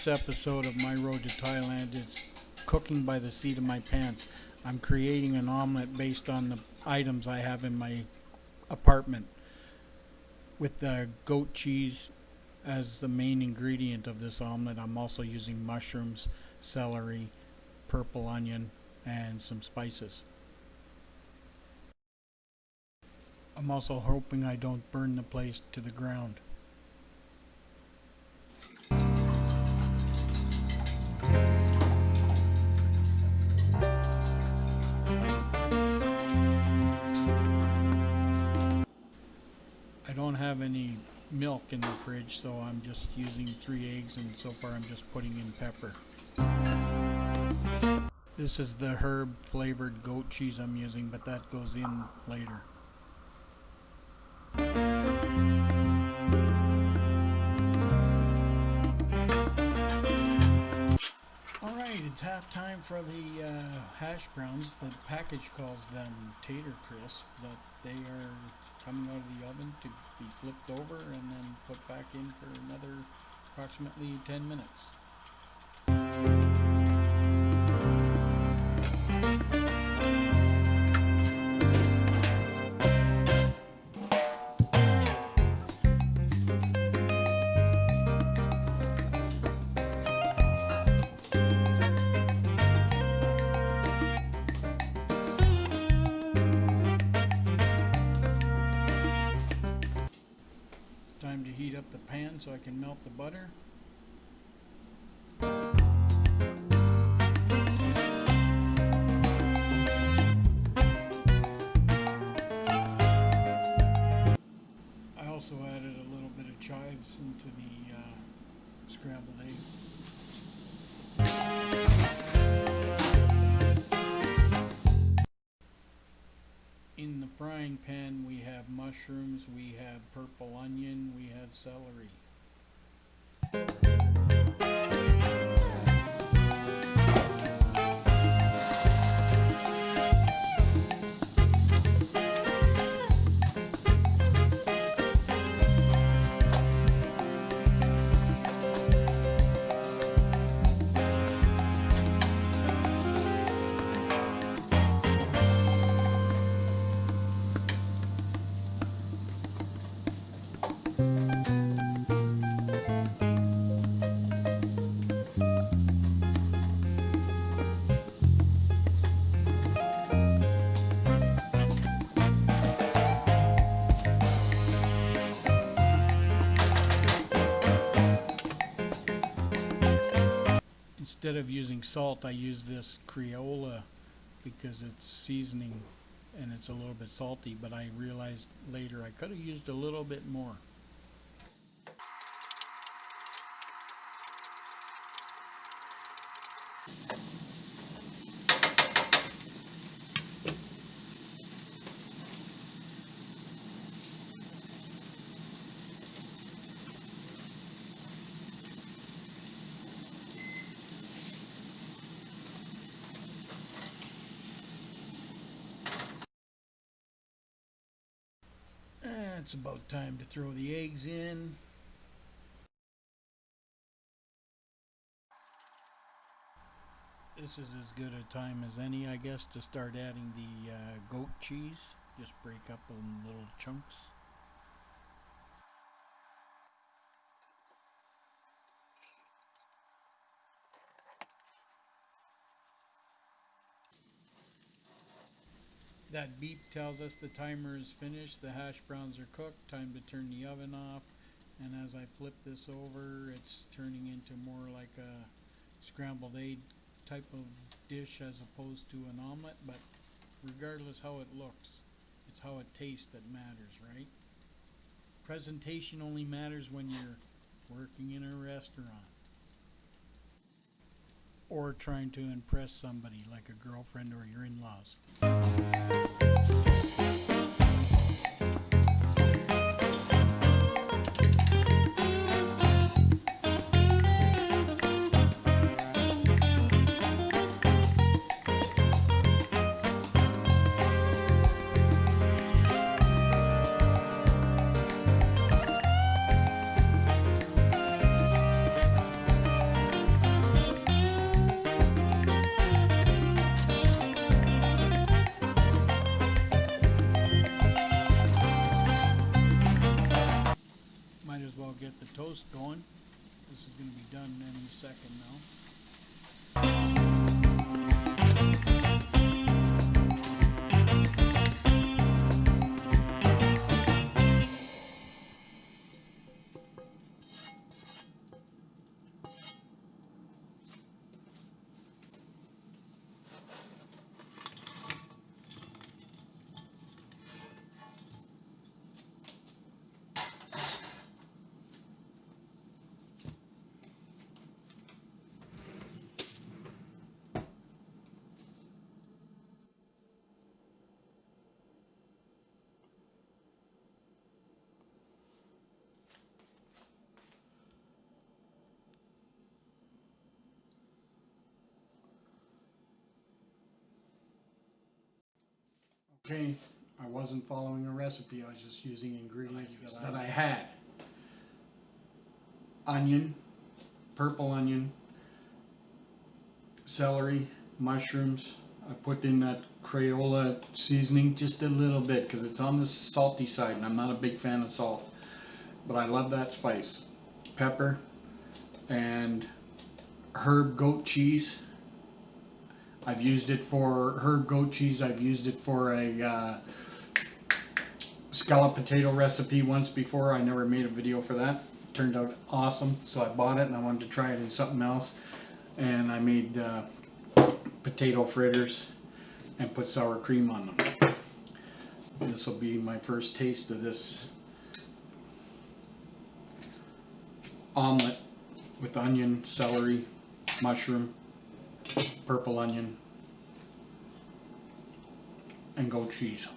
week's episode of My Road to Thailand is cooking by the seat of my pants. I'm creating an omelet based on the items I have in my apartment with the goat cheese as the main ingredient of this omelet. I'm also using mushrooms, celery, purple onion, and some spices. I'm also hoping I don't burn the place to the ground. Milk in the fridge, so I'm just using three eggs and so far I'm just putting in pepper. This is the herb flavored goat cheese I'm using, but that goes in later. Alright, it's half time for the uh, hash browns. The package calls them tater crisps. but they are coming out of the oven to be flipped over and then put back in for another approximately 10 minutes. Can melt the butter. I also added a little bit of chives into the uh, scrambled egg. In the frying pan, we have mushrooms, we have purple onion, we have celery. Bye. Instead of using salt, I use this Creola because it's seasoning and it's a little bit salty, but I realized later I could have used a little bit more. It's about time to throw the eggs in. This is as good a time as any, I guess, to start adding the uh, goat cheese. Just break up in little chunks. That beep tells us the timer is finished, the hash browns are cooked, time to turn the oven off. And as I flip this over, it's turning into more like a scrambled egg type of dish as opposed to an omelet, but regardless how it looks, it's how it tastes that matters, right? Presentation only matters when you're working in a restaurant. Or trying to impress somebody like a girlfriend or your in-laws. Okay, I wasn't following a recipe, I was just using ingredients that I had. Onion, purple onion, celery, mushrooms. I put in that Crayola seasoning just a little bit because it's on the salty side and I'm not a big fan of salt. But I love that spice. Pepper and herb goat cheese. I've used it for herb goat cheese. I've used it for a uh, scallop potato recipe once before. I never made a video for that. Turned out awesome, so I bought it and I wanted to try it in something else. And I made uh, potato fritters and put sour cream on them. This will be my first taste of this omelet with onion, celery, mushroom, purple onion, and goat cheese.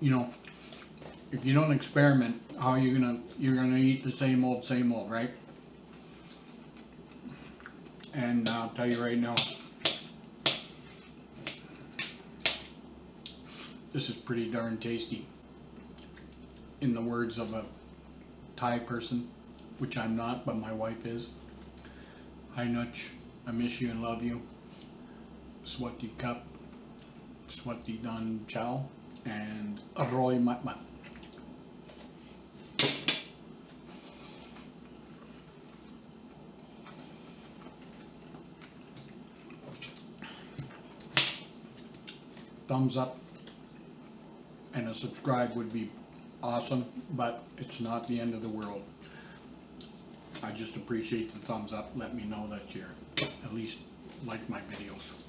You know, if you don't experiment, how are you gonna you're gonna eat the same old, same old, right? And I'll tell you right now, this is pretty darn tasty. In the words of a Thai person, which I'm not, but my wife is. Hi Nutch, I miss you and love you. Swati Cup, Swati Dan Chow, and Roy Matmat. Thumbs up and a subscribe would be awesome, but it's not the end of the world. I just appreciate the thumbs up. Let me know that you're at least like my videos.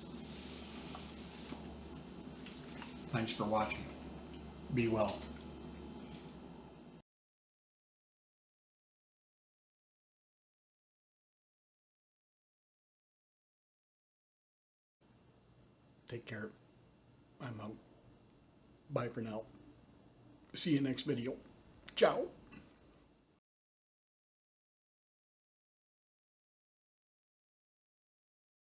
Thanks for watching. Be well. Take care. I'm out. Bye for now. See you next video. Ciao.